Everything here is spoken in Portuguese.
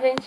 gente.